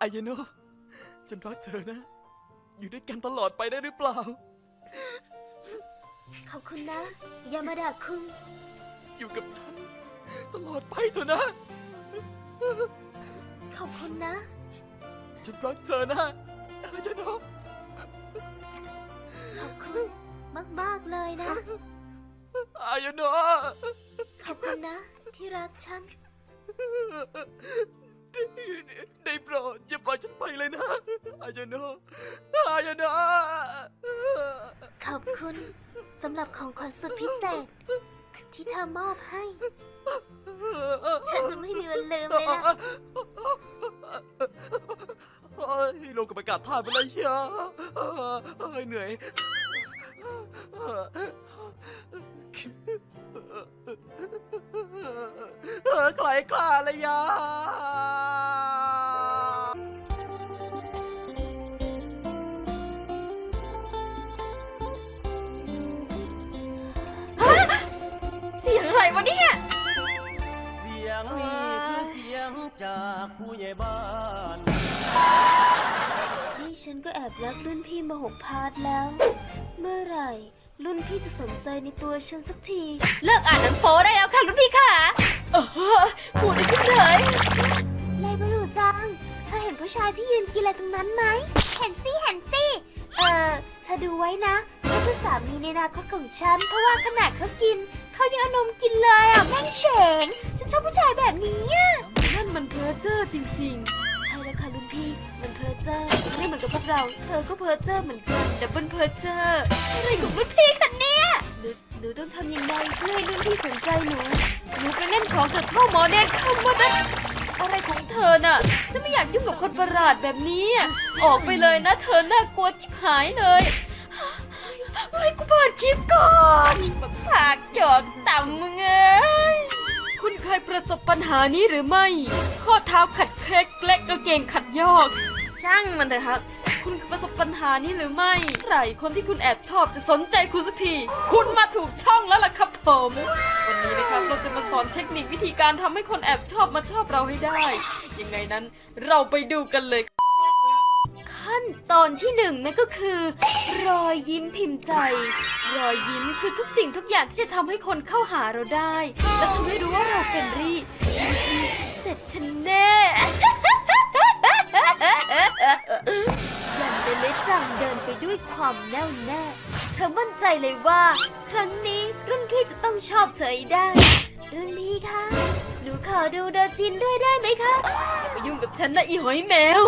อายโนะฉันรักเธอนะ อยู่ด้วยกันตลอดไปได้หรือเปล่า ขอบคุณนะ ยามาดาคุงอยู่กับฉัน ตลอดไปเถอะนะ ขอบคุณนะ ฉันรักเธอนะอายโนะขอบคุณมาก ๆ เลยนะ อายโนะ นะ ที่รักฉัน ได้โปรดอย่าปล่อยฉันไปเลยนะอายโนะอายโนะขอบคุณสำหรับของขวัญสุดพิเศษ ที่เธอมอบให้ ฉันจะไม่มีวันลืมเลยนะเฮ้ยลงกับอากาศท่าไปเลยเฮียเฮ้ยเหนื่อย ใครกล้าเลยยาเสียงอะไรวะเนี่ย เสียงนี้คือเสียงจากผู้ใหญ่บ้านนี่ฉันก็แอบรักรุ่นพี่มาหกพาร์ทแล้ว เมื่อไหร่รุ่นพี่จะสนใจในตัวฉันสักที เลิกอ่านหนังโป๊ได้แล้วค่ะรุ่นพี่ค่ะ เออพูดได้ทุกเลยไลบรูจัง เธอเห็นผู้ชายที่ยืนกินอะไรตรงนั้นไหม เห็นสิเห็นสิเออเธอดูไว้นะเขาคือสามีในอนาคตของฉัน เพราะว่าขนาดเขากิน เขายังเอานมกินเลยอะ แม่งเฉง ฉันชอบผู้ชายแบบนี้อะนั่นมันเพ้อเจ้อจริงใช่แล้วค่ะรุ่นพี่ มันเพ้อเจ้อไม่เหมือนกับพวกเรา เธอก็เพ้อเจ้อเหมือนกัน double เพ้อเจ้ออะไรของรุ่นพี่คะเนี่ย หนูต้องทำยังไงเพื่อให้รุ่นพี่สนใจหนู หนูไปเล่นของกับพ่อหมอเนนเข้ามานะอะไรของเธอน่ะจะไม่อยากยุ่งกับคนประหลาดแบบนี้ อออกไปเลยนะเธอน่ากลัวจิบหายเลยเฮ้ยกูเปิดคลิปก่อนแบบผากหยอกต่ำมึงเอ้ยคุณเคยประสบปัญหานี้หรือไม่ ข้อเท้าขัดเคล็กและกางเกงขัดยอก ช่างมันเถอะครับ คุณประสบปัญหานี้หรือไม่ใครคนที่คุณแอบชอบจะสนใจคุณสักที คุณมาถูกช่องแล้วล่ะครับผม วันนี้นะครับเราจะมาสอนเทคนิควิธีการทำให้คนแอบชอบมาชอบเราให้ได้ ยังไงนั้นเราไปดูกันเลย ขั้นตอนที่หนึ่งนั่นก็คือ รอยยิ้มพิมพ์ใจรอยยิ้มคือทุกสิ่งทุกอย่างที่จะทำให้คนเข้าหาเราได้ และทำให้รู้ว่าเรา friendlyเสร็จฉันแน่ จังเดินไปด้วยความแน่วแน่ เธอมั่นใจเลยว่า ครั้งนี้รุ่นพี่จะต้องชอบเธอได้ รุ่นพี่คะ หนูขอดูโดจินด้วยได้ไหมคะอย่ามายุ่งกับฉันนะอีหอยแมว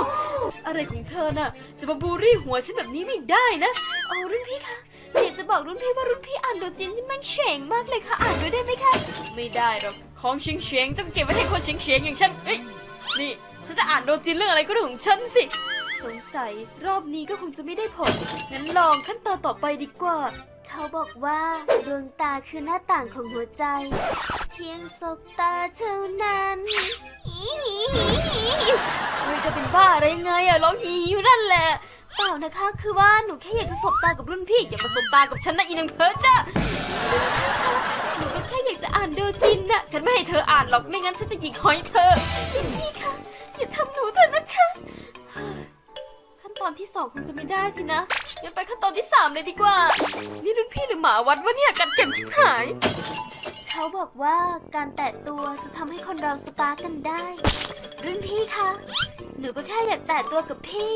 อะไรของเธอน่ะ จะมาบูลลี่หัวฉันแบบนี้ไม่ได้นะโอ้รุ่นพี่คะอยากจะบอกรุ่นพี่ว่ารุ่นพี่อ่านโดจินที่มันเฉ่งมากเลยค่ะ อ่านด้วยได้ไหมคะ ไม่ได้หรอก ของเฉียงเฉียงต้องเก็บไว้ให้คนเฉียงเฉียงอย่างฉันเอ้ยนี่ฉันจะอ่านโดจินเรื่องอะไรก็เรื่องของฉันสิ สงสัย รอบนี้ก็คงจะไม่ได้ผล งั้นลองขั้นตอนต่อไปดีกว่า เขาบอกว่าดวงตาคือหน้าต่างของหัวใจ เพียงสบตาเท่านั้นอีหีหีหีเฮ้ยจะเป็นบ้าอะไรยังไงอะร้องฮีอยู่นั่นแหละ เปล่านะคะคือว่าหนูแค่อยากจะสบตากับรุ่นพี่ อย่ามาสบตากับฉันนะอีนังเพ้อจ้าหนูก็แค่อยากจะอ่านโดจินน่ะ ฉันไม่ให้เธออ่านหรอกไม่งั้นฉันจะหยิกหอยเธอพี่คะอย่าทำหนูเถอะนะคะ ตอนที่สองคงจะไม่ได้สินะงั้นไปขั้นตอนที่สามเลยดีกว่า นี่รุ่นพี่หรือหมาวัดวะเนี่ยกันเก็บชิบหาย เขาบอกว่าการแตะตัวจะทำให้คนเราสปาร์กกันได้ รุ่นพี่คะ หนูก็แค่อยากแตะตัวกับพี่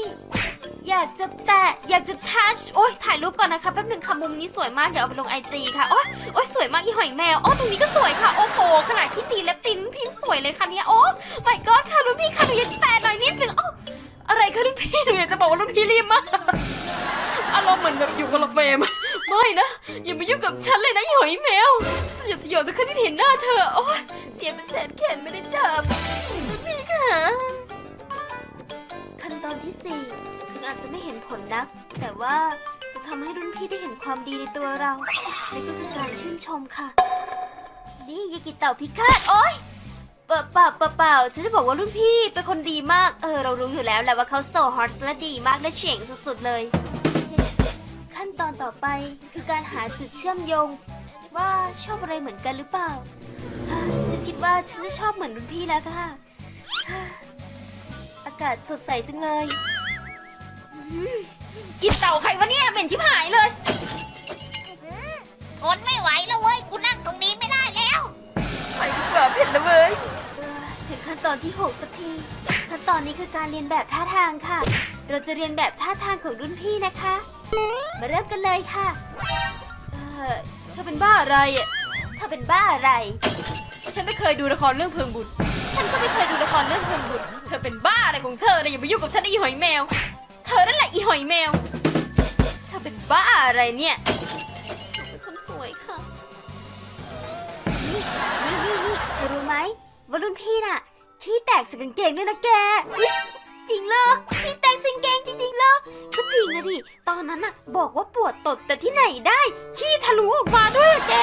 อยากจะแตะ อยากจะทัช โอ๊ย ถ่ายรูปก่อนนะคะแป๊บหนึ่งค่ะมุมนี้สวยมากเดี๋ยวเอาไปลงไอจีค่ะ โอ๊ย โอ๊ย สวยมากอีหอยแมว โอ้ตรงนี้ก็สวยค่ะ โอ้โห ขนาดที่ตีเล็บตินพี่สวยเลยค่ะเนี่ย โอ้ไม่กอดค่ะรุ่นพี่ค่ะหนูอยากแตะหน่อยนิดนึง รุ่นพี่หนูอยากจะบอกว่ารุ่นพี่รีบมากอารมณ์เหมือนแบบอยู่คนละเฟรมไม่นะอย่ามายุ่งกับฉันเลยนะอีหอยแมวสยดสยองทุกครั้งที่เห็นหน้าเธอโอ๊ยเสียเป็นแสนแขนไม่ได้จับรุ่นพี่ค่ะขั้นตอนที่สี่ถึงอาจจะไม่เห็นผลนัก แต่ว่าจะทำให้รุ่นพี่ได้เห็นความดีในตัวเราและก็คือการชื่นชมค่ะ นี่ยากิเต่าพิฆาตโอ๊ย เปล่าเปล่าเปล่าเปล่าฉันจะบอกว่ารุ่นพี่เป็นคนดีมาก เออ เรารู้อยู่แล้วแหละว่าเขาโซฮอตและดีมากและเฉียงสุดๆเลย ขั้นตอนต่อไปคือการหาจุดเชื่อมโยง ว่าชอบอะไรเหมือนกันหรือเปล่าฉันคิดว่าฉันจะชอบเหมือนรุ่นพี่แล้วค่ะ อากาศสดใสจังเลย กินเต่าใครวะเนี่ยเหม็นชิ ตอนที่ 6 สักทีขั้นตอนนี้คือการเรียนแบบท่าทางค่ะ เราจะเรียนแบบท่าทางของรุ่นพี่นะคะ มาเริ่มกันเลยค่ะ เออเธอเป็นบ้าอะไรอะถ้าเป็นบ้าอะไร ฉันไม่เคยดูละครเรื่องเพิงบุญฉันก็ไม่เคยดูละครเรื่องเพิงบุญเธอเป็นบ้าอะไรของเธอเนี่ยอย่ามายุ่งกับฉันนะอีหอยแมว เธอนั่นแหละอีหอยแมว เธอเป็นบ้าอะไรเนี่ยเป็นคนสวยค่ะ นี่นี่นี่เธอรู้ไหมว่ารุ่นพี่น่ะ ขี้แตกใสกางเกงด้วยนะแก จริงเหรอขี้แตกใสกางเกงจริงๆเหรอก็จริงนะดิ ตอนนั้นน่ะบอกว่าปวดตดแต่ที่ไหนได้ ขี้ทะลุออกมาด้วยอะแก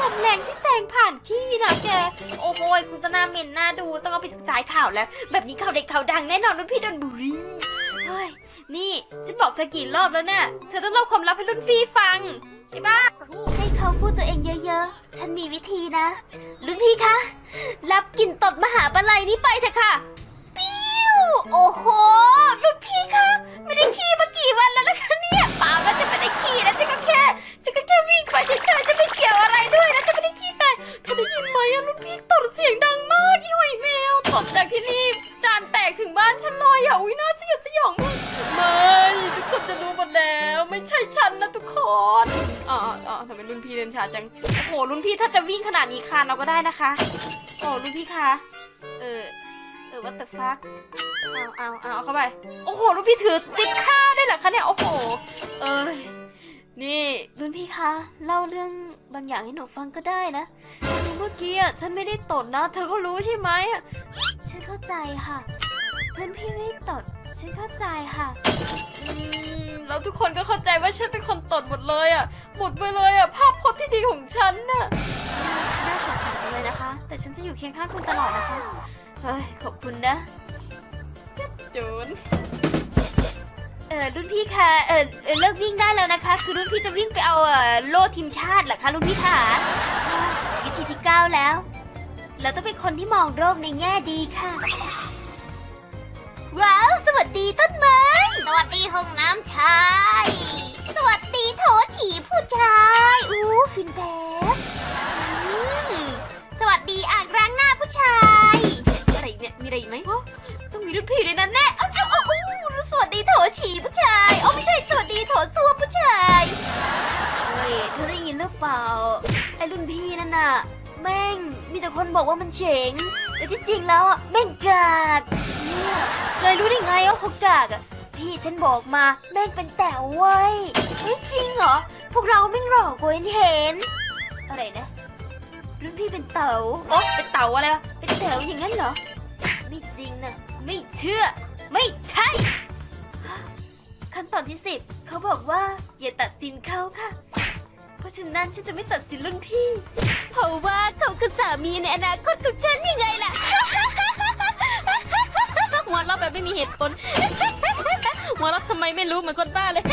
ลมแรงที่แซงผ่านขี้นะแก โอ้โหคุณตนาเหม็นหน้าดูต้องเอาไปสายข่าวแล้ว แบบนี้ข่าวเด็กข่าวดังแน่นอนรุ่นพี่ดนบุรีเฮ้ย นี่ฉันบอกเธอกี่รอบแล้วเนี่ยเธอต้องเล่าความลับให้รุ่นพี่ฟังใช่ปะให้เขาพูดตัวเองเยอะๆ ฉันมีวิธีนะ รุ่นพี่คะ กลิ่นตดมหาปลัยนี้ไปเถอะค่ะ ปิ้ว โอ้โหรุ่นพี่คะ ไม่ได้ขี้มากี่วันแล้วนะคะเนี่ยเปล่านะจะไม่ได้ขี้นะจะก็แค่จะก็แค่วิ่งไปเฉยๆจะไม่เกี่ยวอะไรด้วยนะจะไม่ได้ขี้แต่เธอได้ยินไหมอะรุ่นพี่ตดเสียงดังมากอีหอยแมวตดจากที่นี่จานแตกถึงบ้านฉันเลยอะอุ้ยน่าสยดสยองมากไม่ทุกคนจะรู้หมดแล้วไม่ใช่ฉันนะทุกคนอ๋ออ๋อทำไมรุ่นพี่เดินช้าจังโอ้โหรุ่นพี่ถ้าจะวิ่งขนาดนี้คานเราก็ได้นะคะ โอ้รุ่นพี่คะ เออ เออ what the fuck เอาเอาเอาเอาเข้าไป โอ้โหรุ่นพี่ถือติดข้าวได้เหรอคะเนี่ย โอ้โห เอ้ย นี่รุ่นพี่คะ เล่าเรื่องบางอย่างให้หนูฟังก็ได้นะคือเมื่อกี้อะฉันไม่ได้ตดนะ เธอก็รู้ใช่ไหมอะฉันเข้าใจค่ะ รุ่นพี่ไม่ได้ตดฉันเข้าใจค่ะอืมแล้วทุกคนก็เข้าใจว่าฉันเป็นคนตดหมดเลยอะ หมดไปเลยอะ ภาพพจน์ที่ดีของฉันน่ะ น่าสงสารจังเลยนะคะ แต่ฉันจะอยู่เคียงข้างคุณตลอดนะคะ เฮ้ย ขอบคุณนะจูนเออรุ่นพี่คะเออเออเลิกวิ่งได้แล้วนะคะ คือรุ่นพี่จะวิ่งไปเอาเออโล่ทีมชาติเหรอคะรุ่นพี่คะอ่าวิธีที่เก้าแล้ว เราต้องเป็นคนที่มองโลกในแง่ดีค่ะ ว้าว สวัสดีต้นไม้ สวัสดีห้องน้ำชาย สวัสดีโถฉี่ผู้ชาย อู้ฟินแป๊บอืมสวัสดีอ่างล้างหน้าผู้ชาย อะไรอีกเนี่ย มีอะไรอีกไหมอ๋อต้องมีรุ่นพี่ด้วยนะแน่เอ้าเจ้าโอ้โอ้สวัสดีโถฉี่ผู้ชาย โอ้ไม่ใช่ สวัสดีโถส้วมผู้ชาย เฮ้ยเธอได้ยินหรือเปล่า ไอ้รุ่นพี่นั่นน่ะ แม่ง มีแต่คนบอกว่ามันเจ๋งแต่ที่จริงแล้วอะแม่งกากเนี่ย เลยรู้ได้ไงว่าเขากากอะพี่ฉันบอกมาแม่งเป็นแต๋วเว้ยเฮ้ยจริงเหรอ พวกเราแม่หลอกกูเห็น อะไรนะรุ่นพี่เป็นเต๋าโอ๊ะเป็นเต่าอะไรวะ เป็นแถวอย่างนั้นเหรอ ไม่จริงนะไม่เชื่อ ไม่ใช่ ขั้นตอนที่สิบเขาบอกว่าอย่าตัดสินเขาค่ะ เพราะฉะนั้นฉันจะไม่ตัดสินรุ่นพี่ เพราะว่าเขาคือสามีในอนาคตของฉันยังไงล่ะ หัวเราะแบบไม่มีเหตุผลหัวเราะทำไมไม่รู้เหมือนคนบ้าเลย